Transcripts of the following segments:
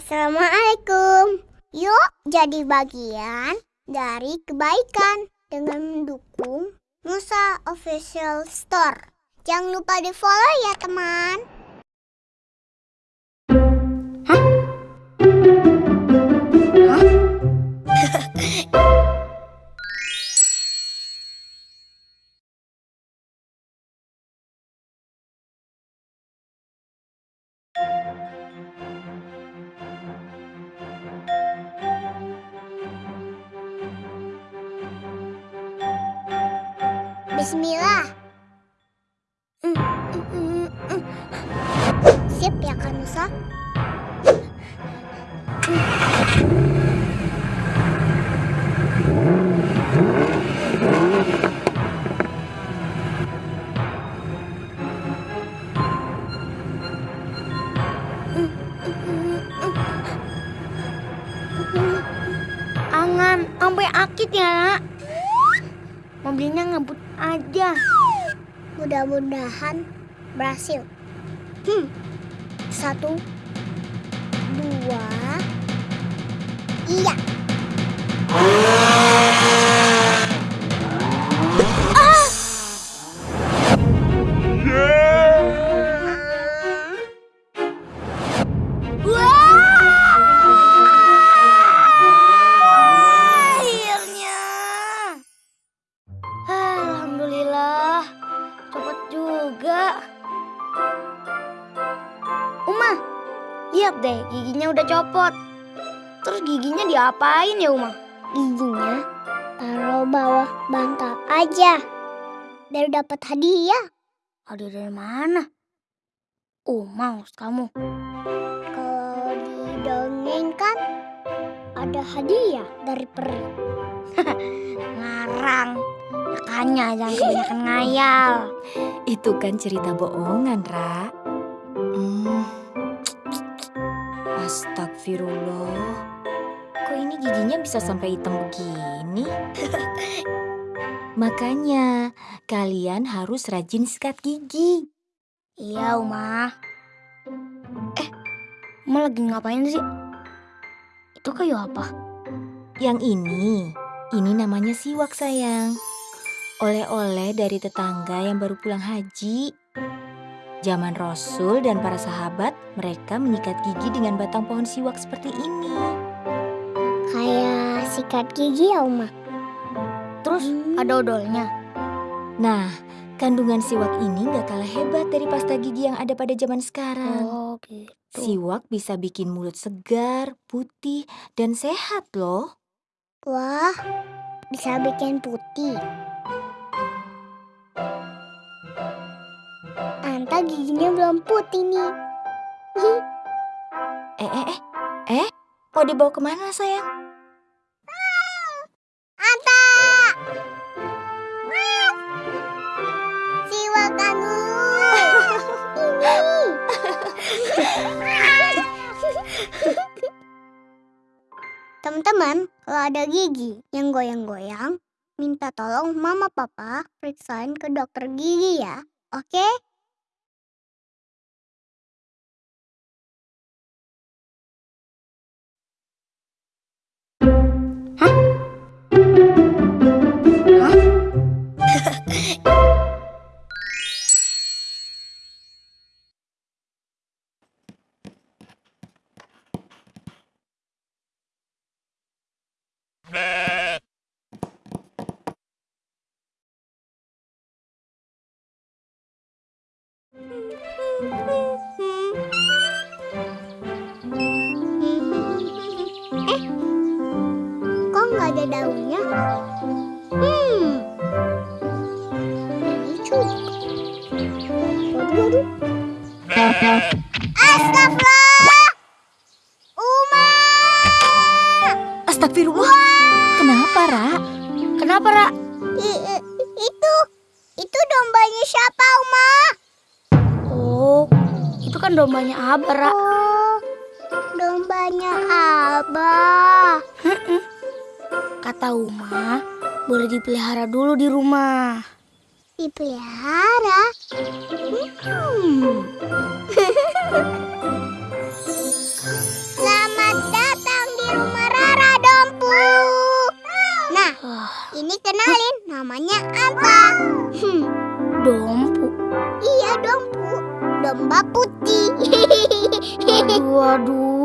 Assalamualaikum. Yuk jadi bagian dari kebaikan dengan mendukung Musa Official Store. Jangan lupa di follow ya teman. Bismillah. Mm, mm, mm, mm. Siap ya Kak Nusa? Angan, sampai akit ya, nak. Mobilnya ngebut aja. Mudah-mudahan berhasil. Hmm. Satu, dua, iya. Diapain ya Uma? Giginya taruh bawah bantal aja. Biar dapat hadiah. Ada dari mana? Oh, maus kamu. Kalau didongengkan ada hadiah dari peri. Ngarang. Makanya jangan kebanyakan ngayal. Itu kan cerita bohongan, Ra. Hmm. Astagfirullah. Ini giginya bisa sampai hitam begini? Makanya, kalian harus rajin sikat gigi. Iya, Uma. Eh, Uma lagi ngapain sih? Itu kayu apa? Yang ini, ini namanya siwak sayang. Oleh-oleh dari tetangga yang baru pulang haji. Zaman Rasul dan para sahabat, mereka menyikat gigi dengan batang pohon siwak seperti ini. Sikat gigi ya Uma. Terus ada odolnya. Nah, kandungan siwak ini gak kalah hebat dari pasta gigi yang ada pada zaman sekarang. Oh, gitu. Siwak bisa bikin mulut segar, putih, dan sehat loh. Wah, bisa bikin putih. Anta giginya belum putih nih. Eh, eh, eh, eh, mau dibawa ke mana sayang? Teman-teman, kalau ada gigi yang goyang-goyang, minta tolong mama papa periksain ke dokter gigi ya. Oke? Eh, kok nggak ada daunnya? Hmm, lucu. Waduh, waduh. Astagfirullah! Uma! Astagfirullah. Kenapa, Ra? Kenapa, Ra? I- itu, itu dombanya siapa, kan dombanya Abah, Ra. Oh, dombanya Abah. Kata Uma, boleh dipelihara dulu di rumah. Dipelihara? Hmm. Selamat datang di rumah Rara Dompu. Nah, ah. ini kenalin namanya apa? Hmm, dompu. Iya, Dompu domba putih. Aduh, aduh.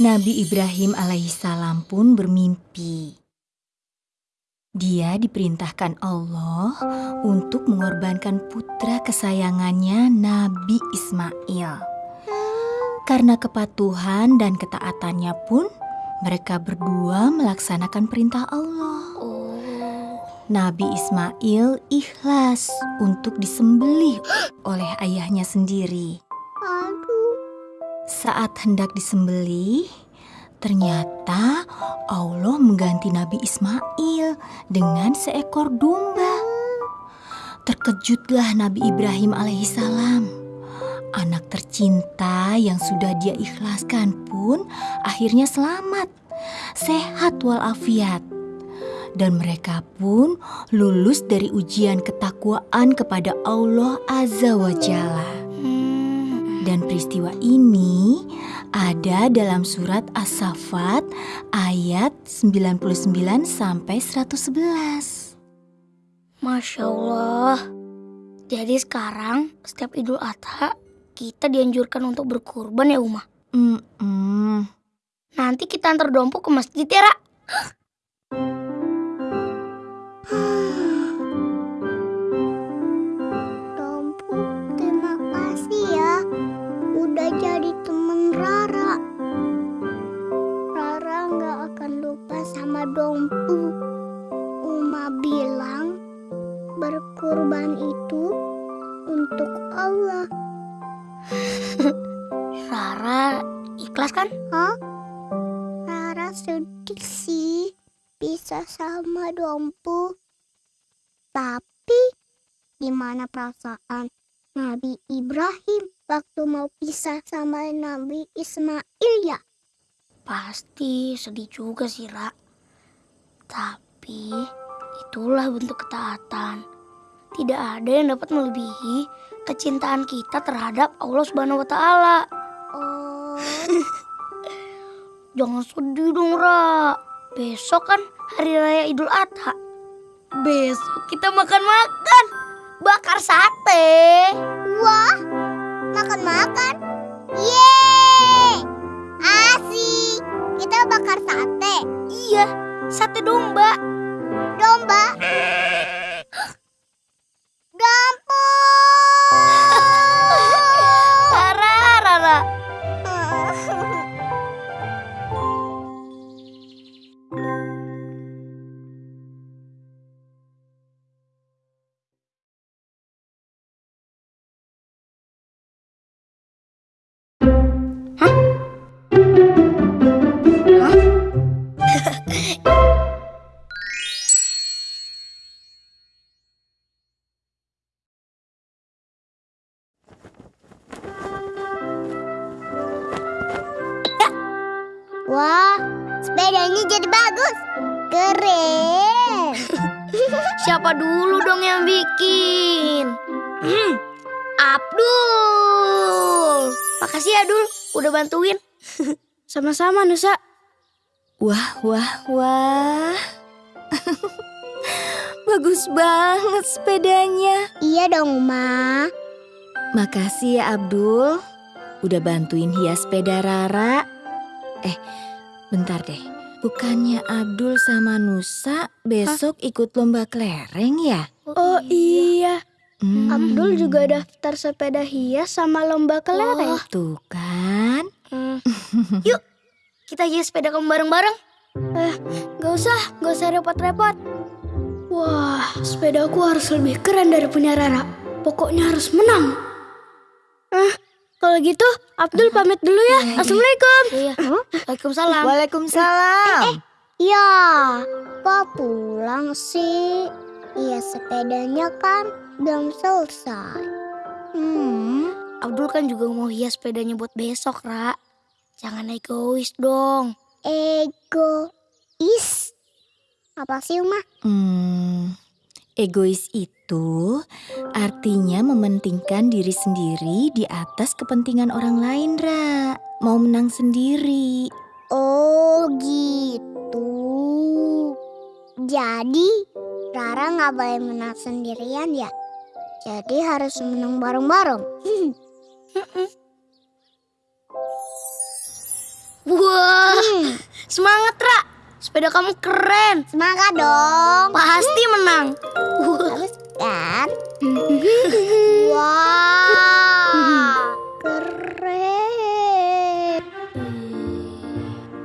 Nabi Ibrahim alaihissalam pun bermimpi. Dia diperintahkan Allah untuk mengorbankan putra kesayangannya Nabi Ismail. Karena kepatuhan dan ketaatannya pun, mereka berdua melaksanakan perintah Allah. Nabi Ismail ikhlas untuk disembelih oleh ayahnya sendiri. Saat hendak disembelih, ternyata Allah mengganti Nabi Ismail dengan seekor domba. Terkejutlah Nabi Ibrahim alaihissalam. Anak tercinta yang sudah dia ikhlaskan pun akhirnya selamat, sehat walafiat. Dan mereka pun lulus dari ujian ketakwaan kepada Allah Azza wa Jalla. Dan peristiwa ini ada dalam surat As-Saffat ayat 99 sampai 111. Masya Allah. Jadi sekarang setiap Idul Adha kita dianjurkan untuk berkurban ya Uma. Mm-mm. Nanti kita antar dompu ke masjid ya Ra. Tapi gimana perasaan Nabi Ibrahim waktu mau pisah sama Nabi Ismail ya? Pasti sedih juga sih Ra. Tapi itulah bentuk ketaatan. Tidak ada yang dapat melebihi kecintaan kita terhadap Allah Subhanahu wa taala. Oh, Jangan sedih dong, Ra. Besok kan hari raya Idul Adha. Besok kita makan-makan. Bakar sate. wah, makan-makan. Yeay, asik. Kita bakar sate, Iya, sate domba. domba. Dompu. Wah, sepedanya jadi bagus. Keren. Siapa dulu dong yang bikin? Hmm, Abdul. Makasih ya, Dul. Udah bantuin. Sama-sama, Nusa. Wah, wah, wah. Bagus banget sepedanya. Iya dong, Ma. Makasih ya Abdul. Udah bantuin hias sepeda Rara. Eh, bentar deh. Bukannya Abdul sama Nusa besok ikut lomba kelereng ya? Oh iya, Hmm, Abdul juga daftar sepeda hias sama lomba kelereng. Tuh kan. Yuk, kita hias sepeda kamu bareng-bareng. Eh, gak usah, gak usah repot-repot. Wah, sepedaku harus lebih keren dari punya Rara. pokoknya harus menang. Ah, kalau gitu Abdul pamit dulu ya. Assalamualaikum. Iya. Waalaikumsalam. Waalaikumsalam. Ya, kok pulang sih? Iya sepedanya kan belum selesai. Hmm, Abdul kan juga mau hias sepedanya buat besok, Ra. Jangan egois dong. egois. Apa sih, Uma? Hmm, egois itu artinya mementingkan diri sendiri di atas kepentingan orang lain, Ra. Mau menang sendiri. Oh gitu. Jadi Rara nggak boleh menang sendirian ya. Jadi harus menang bareng-bareng. Wah, Hmm, semangat, Ra. Sepeda kamu keren. semangat dong. Pasti menang. Bagus? Wah, keren.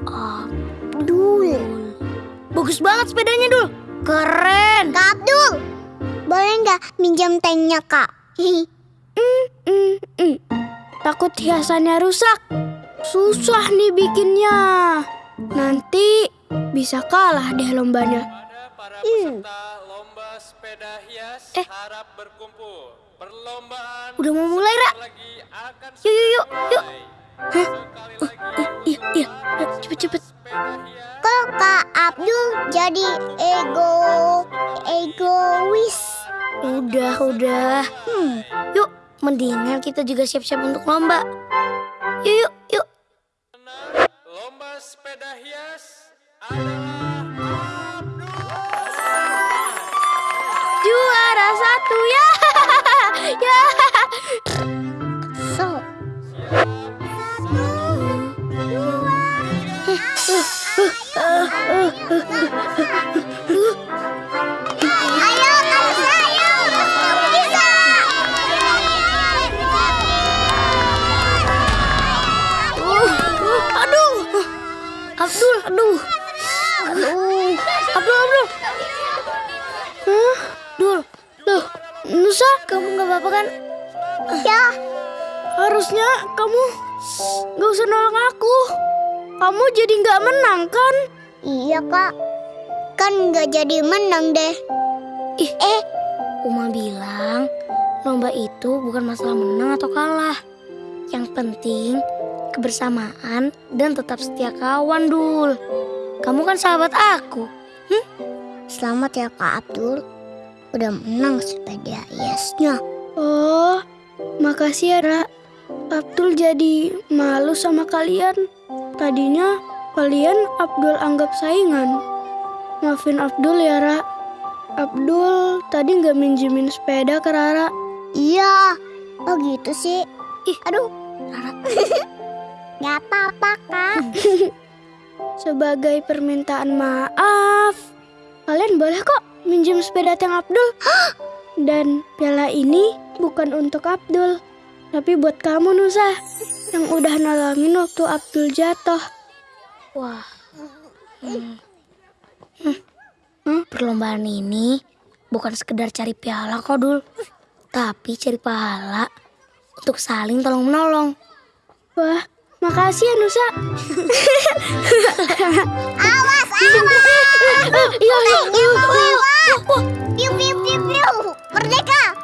Abdul. Bagus banget sepedanya, Dul. Keren. Kak Abdul, boleh nggak minjam tanknya kak? Takut hiasannya rusak. Susah nih bikinnya. Nanti bisa kalah deh lombanya. Pada para peserta lomba sepeda hias Eh. harap berkumpul. Perlombaan Udah mau mulai, Ra. Yuk, yuk, yuk, yuk. Hah? Sekali lagi Iya, iya. Cepet, cepet. Kok kak Abdul jadi ego egois? Udah, udah. Hmm, Yuk, mendingan kita juga siap-siap untuk lomba. Yuk, yuk, yuk. lomba sepeda hias adalah satu ya. ya. so. Ayo, kamu ayo, bisa. Uh, uh, aduh. Abdul, aduh. Aduh. Abdul, Abdul. Hah? Dul. Nusa, kamu nggak apa-apa kan? Ya, Harusnya kamu nggak usah nolong aku. Kamu jadi nggak menang kan? iya kak. Kan nggak jadi menang deh. Ih, eh. Uma bilang lomba itu bukan masalah menang atau kalah. Yang penting kebersamaan dan tetap setia kawan, Dul. Kamu kan sahabat aku. Selamat ya kak Abdul. Udah menang sepeda hiasnya. Oh, makasih ya, Ra. Abdul jadi malu sama kalian. Tadinya kalian Abdul anggap saingan. Maafin Abdul ya, Ra. Abdul tadi nggak minjemin sepeda ke Rara. Iya. Oh gitu sih. Ih, Aduh. Rara. Gak apa-apa kak. Sebagai permintaan maaf, kalian boleh kok minjem sepeda Teng Abdul. Dan piala ini bukan untuk Abdul, tapi buat kamu Nusa yang udah nolongin waktu Abdul jatuh. Wah. Hmm. Hmm. Hmm, Perlombaan ini bukan sekedar cari piala kok, Dul. Tapi cari pahala untuk saling tolong menolong. Wah, makasih ya Nusa. Awas. Iya, iya, iya. Piu, piu, piu, piu. Merdeka.